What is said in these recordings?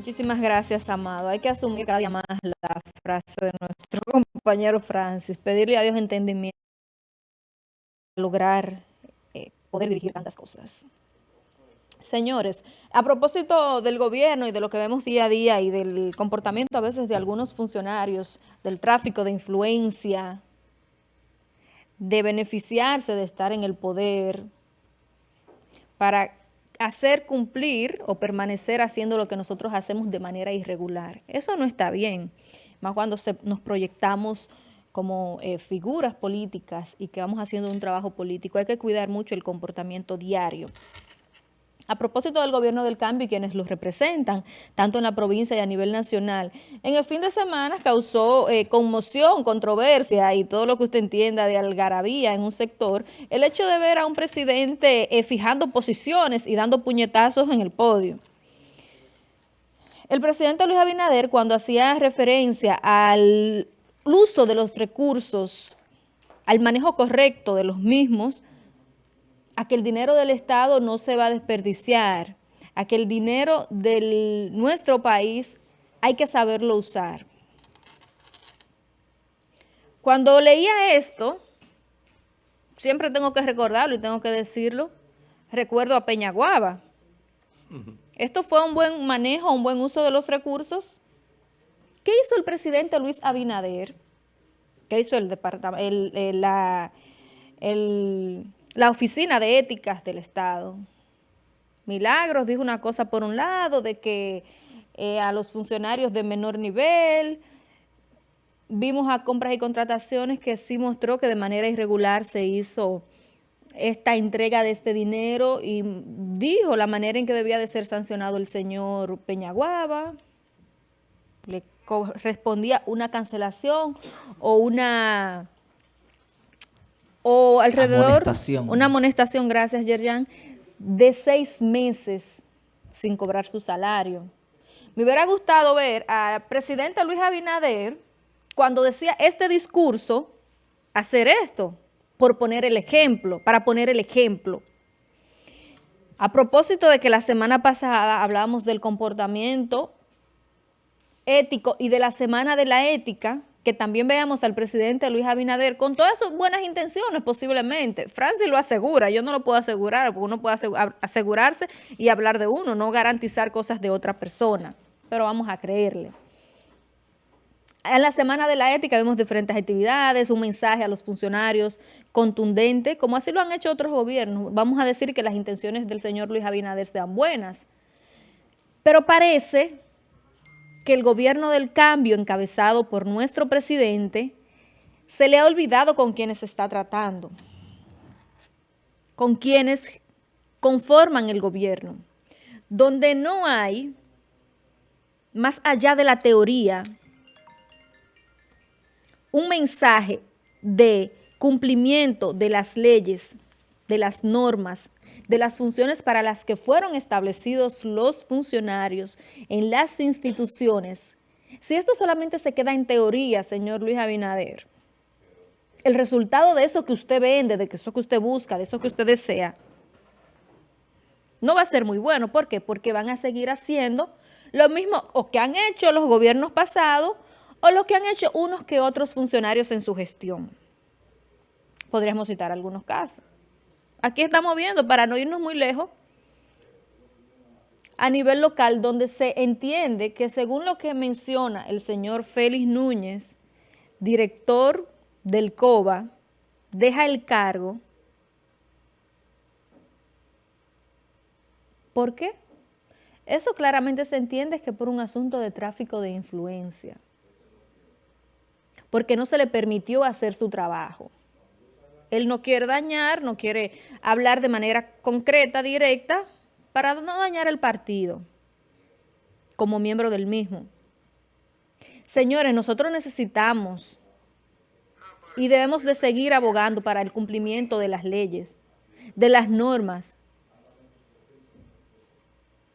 Muchísimas gracias, Amado. Hay que asumir cada día más la frase de nuestro compañero Francis, pedirle a Dios entendimiento para lograr eh, poder dirigir tantas cosas. Señores, a propósito del gobierno y de lo que vemos día a día y del comportamiento a veces de algunos funcionarios, del tráfico de influencia, de beneficiarse de estar en el poder para hacer cumplir o permanecer haciendo lo que nosotros hacemos de manera irregular. Eso no está bien, más cuando nos proyectamos como eh, figuras políticas y que vamos haciendo un trabajo político. Hay que cuidar mucho el comportamiento diario a propósito del gobierno del cambio y quienes los representan, tanto en la provincia y a nivel nacional. En el fin de semana causó eh, conmoción, controversia y todo lo que usted entienda de algarabía en un sector, el hecho de ver a un presidente eh, fijando posiciones y dando puñetazos en el podio. El presidente Luis Abinader, cuando hacía referencia al uso de los recursos, al manejo correcto de los mismos, a que el dinero del Estado no se va a desperdiciar, a que el dinero de nuestro país hay que saberlo usar. Cuando leía esto, siempre tengo que recordarlo y tengo que decirlo, recuerdo a Peñaguaba. ¿Esto fue un buen manejo, un buen uso de los recursos? ¿Qué hizo el presidente Luis Abinader? ¿Qué hizo el departamento, el, la, el la Oficina de Éticas del Estado. Milagros dijo una cosa por un lado, de que eh, a los funcionarios de menor nivel, vimos a compras y contrataciones que sí mostró que de manera irregular se hizo esta entrega de este dinero y dijo la manera en que debía de ser sancionado el señor Peñaguaba, le correspondía una cancelación o una o alrededor, una amonestación, gracias Yerjan, de seis meses sin cobrar su salario. Me hubiera gustado ver al presidente Luis Abinader cuando decía este discurso, hacer esto, por poner el ejemplo, para poner el ejemplo. A propósito de que la semana pasada hablábamos del comportamiento ético y de la Semana de la Ética, que también veamos al presidente Luis Abinader con todas sus buenas intenciones posiblemente. Francis lo asegura, yo no lo puedo asegurar, porque uno puede asegurarse y hablar de uno, no garantizar cosas de otra persona, pero vamos a creerle. En la Semana de la Ética vemos diferentes actividades, un mensaje a los funcionarios contundente, como así lo han hecho otros gobiernos. Vamos a decir que las intenciones del señor Luis Abinader sean buenas, pero parece que el gobierno del cambio encabezado por nuestro presidente se le ha olvidado con quienes está tratando, con quienes conforman el gobierno, donde no hay, más allá de la teoría, un mensaje de cumplimiento de las leyes, de las normas, de las funciones para las que fueron establecidos los funcionarios en las instituciones, si esto solamente se queda en teoría, señor Luis Abinader, el resultado de eso que usted vende, de eso que usted busca, de eso que usted desea, no va a ser muy bueno. ¿Por qué? Porque van a seguir haciendo lo mismo o que han hecho los gobiernos pasados o lo que han hecho unos que otros funcionarios en su gestión. Podríamos citar algunos casos. Aquí estamos viendo, para no irnos muy lejos, a nivel local, donde se entiende que según lo que menciona el señor Félix Núñez, director del COBA, deja el cargo. ¿Por qué? Eso claramente se entiende que por un asunto de tráfico de influencia, porque no se le permitió hacer su trabajo. Él no quiere dañar, no quiere hablar de manera concreta, directa, para no dañar el partido como miembro del mismo. Señores, nosotros necesitamos y debemos de seguir abogando para el cumplimiento de las leyes, de las normas.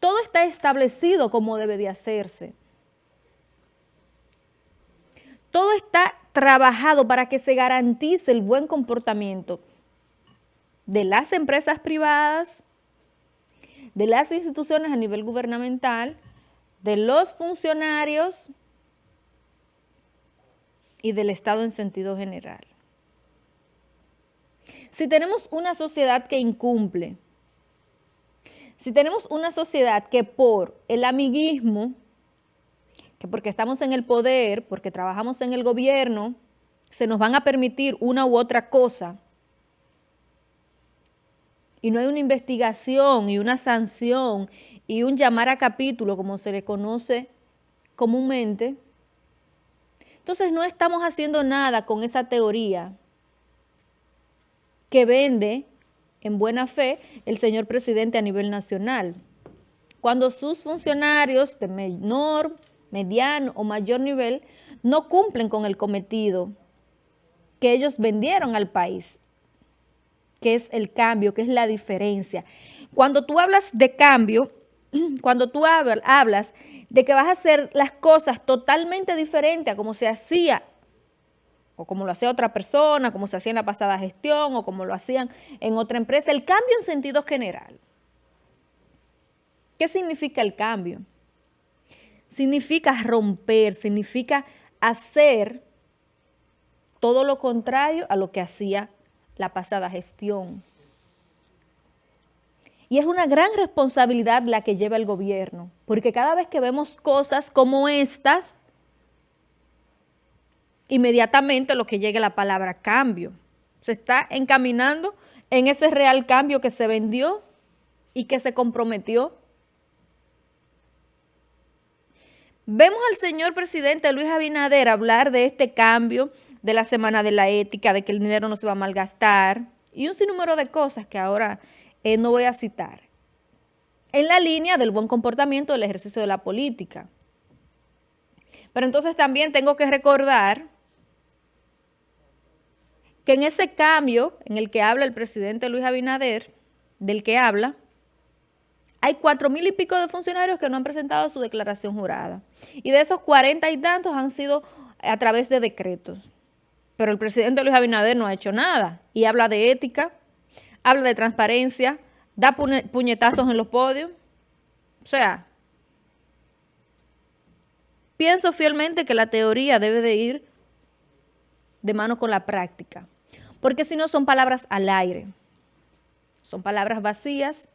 Todo está establecido como debe de hacerse. Todo está trabajado para que se garantice el buen comportamiento de las empresas privadas, de las instituciones a nivel gubernamental, de los funcionarios y del Estado en sentido general. Si tenemos una sociedad que incumple, si tenemos una sociedad que por el amiguismo, que porque estamos en el poder, porque trabajamos en el gobierno, se nos van a permitir una u otra cosa, y no hay una investigación y una sanción y un llamar a capítulo, como se le conoce comúnmente, entonces no estamos haciendo nada con esa teoría que vende en buena fe el señor presidente a nivel nacional. Cuando sus funcionarios de menor, mediano o mayor nivel no cumplen con el cometido que ellos vendieron al país, que es el cambio, que es la diferencia. Cuando tú hablas de cambio, cuando tú hablas de que vas a hacer las cosas totalmente diferentes a como se hacía o como lo hacía otra persona, como se hacía en la pasada gestión o como lo hacían en otra empresa, el cambio en sentido general. ¿Qué significa el cambio? Significa romper, significa hacer todo lo contrario a lo que hacía la pasada gestión. Y es una gran responsabilidad la que lleva el gobierno, porque cada vez que vemos cosas como estas, inmediatamente lo que llegue la palabra cambio. Se está encaminando en ese real cambio que se vendió y que se comprometió. Vemos al señor presidente Luis Abinader hablar de este cambio, de la Semana de la Ética, de que el dinero no se va a malgastar y un sinnúmero de cosas que ahora eh, no voy a citar. En la línea del buen comportamiento del ejercicio de la política. Pero entonces también tengo que recordar que en ese cambio en el que habla el presidente Luis Abinader, del que habla, hay cuatro mil y pico de funcionarios que no han presentado su declaración jurada. Y de esos cuarenta y tantos han sido a través de decretos. Pero el presidente Luis Abinader no ha hecho nada. Y habla de ética, habla de transparencia, da puñetazos en los podios. O sea, pienso fielmente que la teoría debe de ir de mano con la práctica porque si no son palabras al aire, son palabras vacías,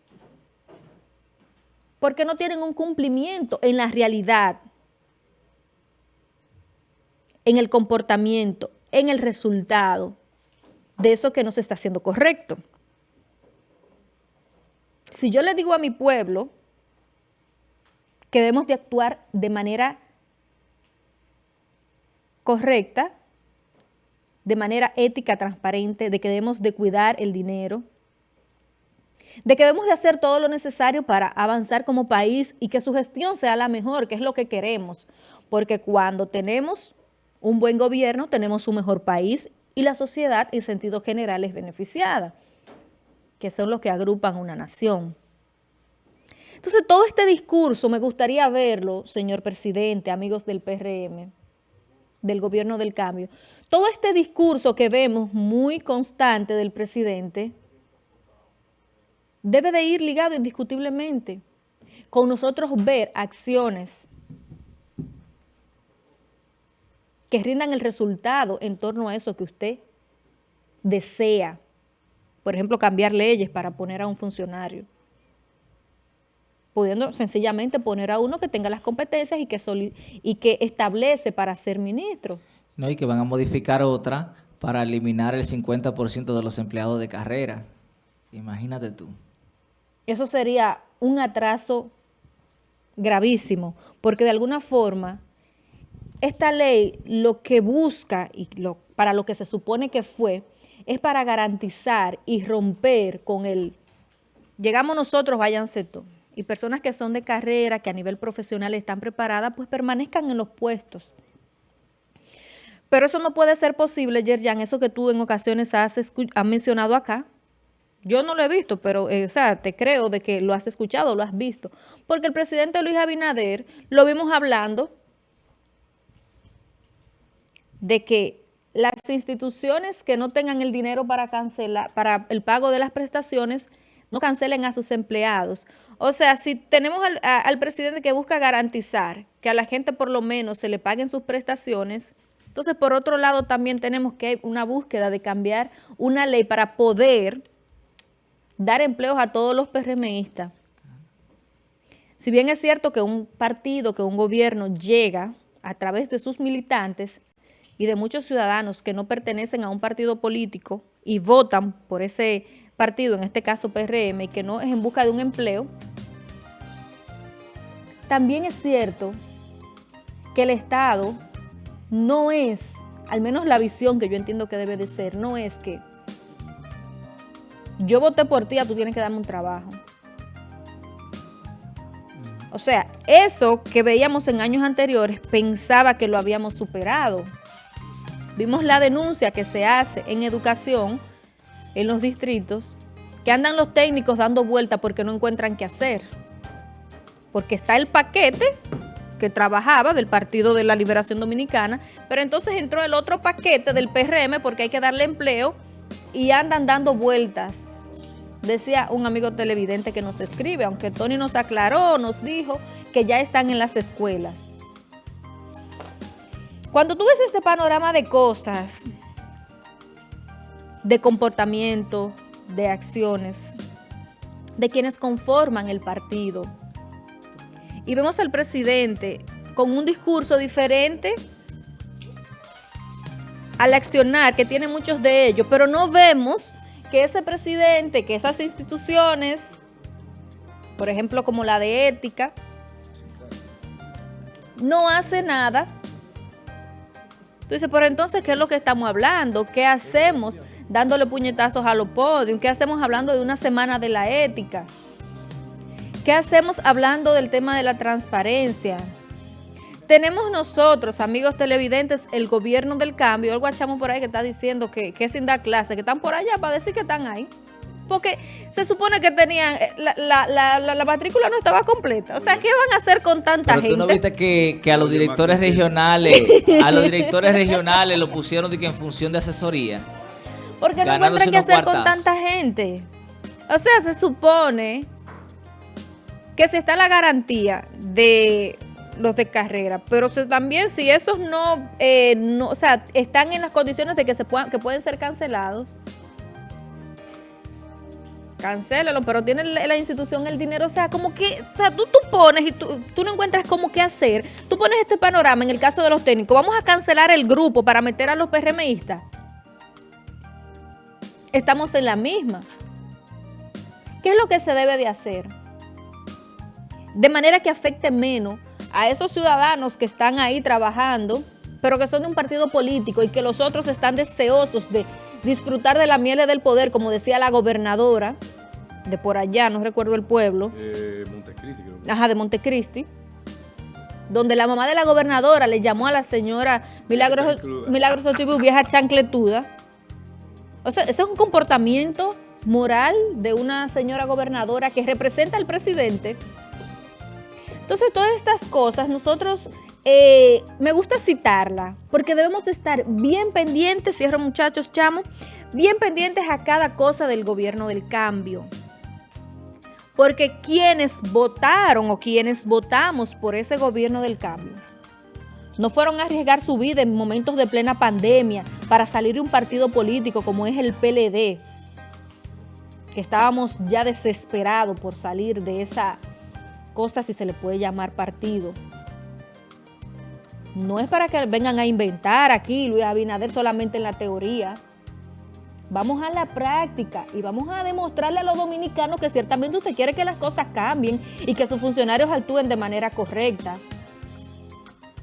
porque no tienen un cumplimiento en la realidad, en el comportamiento, en el resultado de eso que no se está haciendo correcto. Si yo le digo a mi pueblo que debemos de actuar de manera correcta, de manera ética, transparente, de que debemos de cuidar el dinero, de que debemos de hacer todo lo necesario para avanzar como país y que su gestión sea la mejor, que es lo que queremos. Porque cuando tenemos un buen gobierno, tenemos un mejor país y la sociedad en sentido general es beneficiada, que son los que agrupan una nación. Entonces, todo este discurso me gustaría verlo, señor presidente, amigos del PRM, del gobierno del cambio, todo este discurso que vemos muy constante del presidente debe de ir ligado indiscutiblemente con nosotros ver acciones que rindan el resultado en torno a eso que usted desea. Por ejemplo, cambiar leyes para poner a un funcionario. Pudiendo sencillamente poner a uno que tenga las competencias y que, y que establece para ser ministro. No, y que van a modificar otra para eliminar el 50% de los empleados de carrera. Imagínate tú. Eso sería un atraso gravísimo, porque de alguna forma esta ley lo que busca y para lo que se supone que fue es para garantizar y romper con el llegamos nosotros, váyanse todos. Y personas que son de carrera, que a nivel profesional están preparadas, pues permanezcan en los puestos. Pero eso no puede ser posible, Yerjan, eso que tú en ocasiones has, mencionado acá. Yo no lo he visto, pero eh, te creo de que lo has escuchado, lo has visto. Porque el presidente Luis Abinader lo vimos hablando de que las instituciones que no tengan el dinero para cancelar, para el pago de las prestaciones, no cancelen a sus empleados. O sea, si tenemos al, al, presidente que busca garantizar que a la gente por lo menos se le paguen sus prestaciones, entonces por otro lado también tenemos que una búsqueda de cambiar una ley para poder dar empleos a todos los PRMistas. Si bien es cierto que un partido, que un gobierno llega a través de sus militantes y de muchos ciudadanos que no pertenecen a un partido político y votan por ese partido, en este caso PRM, y que no es en busca de un empleo, también es cierto que el Estado no es, al menos la visión que yo entiendo que debe de ser, no es que yo voté por ti, tú tienes que darme un trabajo. O sea, eso que veíamos en años anteriores pensaba que lo habíamos superado. Vimos la denuncia que se hace en educación en los distritos, que andan los técnicos dando vuelta porque no encuentran qué hacer. Porque está el paquete que trabajaba del Partido de la Liberación Dominicana, pero entonces entró el otro paquete del PRM porque hay que darle empleo y andan dando vueltas decía un amigo televidente que nos escribe, aunque Tony nos aclaró, nos dijo que ya están en las escuelas. Cuando tú ves este panorama de cosas, de comportamiento, de acciones, de quienes conforman el partido, y vemos al presidente con un discurso diferente al accionar, que tiene muchos de ellos, pero no vemos que ese presidente, que esas instituciones, por ejemplo como la de ética, no hace nada. Entonces, pero entonces, ¿qué es lo que estamos hablando? ¿Qué hacemos dándole puñetazos a los podios? ¿Qué hacemos hablando de una semana de la ética? ¿Qué hacemos hablando del tema de la transparencia? Tenemos nosotros, amigos televidentes, el gobierno del cambio, el guachamo por ahí que está diciendo que, que es sin dar clase, que están por allá para decir que están ahí. Porque se supone que tenían, eh, la, la, la, matrícula no estaba completa. O sea, ¿qué van a hacer con tanta Pero gente? tú no viste que, que a los directores regionales, a los directores regionales lo pusieron de que en función de asesoría. Porque no encuentran qué hacer con tanta gente. O sea, se supone que si está la garantía de los de carrera, pero también si esos no, eh, no, o sea, están en las condiciones de que se puedan, que pueden ser cancelados, cancélalo, pero tiene la, institución el dinero, o sea, como que, o sea, tú, tú pones y tú, tú no encuentras cómo qué hacer, tú pones este panorama en el caso de los técnicos, vamos a cancelar el grupo para meter a los PRMistas. Estamos en la misma. ¿Qué es lo que se debe de hacer? De manera que afecte menos a esos ciudadanos que están ahí trabajando, pero que son de un partido político y que los otros están deseosos de disfrutar de la miel del poder, como decía la gobernadora de por allá, no recuerdo el pueblo. De Montecristi. Creo Ajá, de Montecristi. Donde la mamá de la gobernadora le llamó a la señora Milagros, Milagros Ochibu, vieja chancletuda. O sea, ese es un comportamiento moral de una señora gobernadora que representa al presidente entonces, todas estas cosas nosotros, eh, me gusta citarla, porque debemos estar bien pendientes, cierro muchachos, chamo, bien pendientes a cada cosa del gobierno del cambio. Porque quienes votaron o quienes votamos por ese gobierno del cambio, no fueron a arriesgar su vida en momentos de plena pandemia para salir de un partido político como es el PLD, que estábamos ya desesperados por salir de esa cosas si se le puede llamar partido. No es para que vengan a inventar aquí Luis Abinader solamente en la teoría. Vamos a la práctica y vamos a demostrarle a los dominicanos que ciertamente usted quiere que las cosas cambien y que sus funcionarios actúen de manera correcta.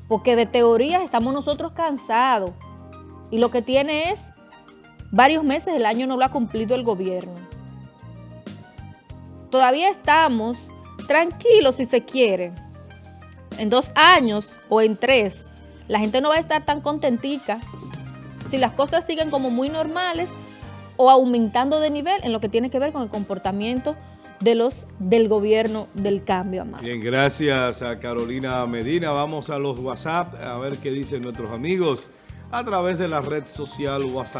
Porque de teoría estamos nosotros cansados y lo que tiene es varios meses, el año no lo ha cumplido el gobierno. Todavía estamos tranquilo si se quiere. En dos años o en tres, la gente no va a estar tan contentica si las cosas siguen como muy normales o aumentando de nivel en lo que tiene que ver con el comportamiento de los del gobierno del cambio, amado. Bien, gracias a Carolina Medina. Vamos a los WhatsApp a ver qué dicen nuestros amigos a través de la red social WhatsApp.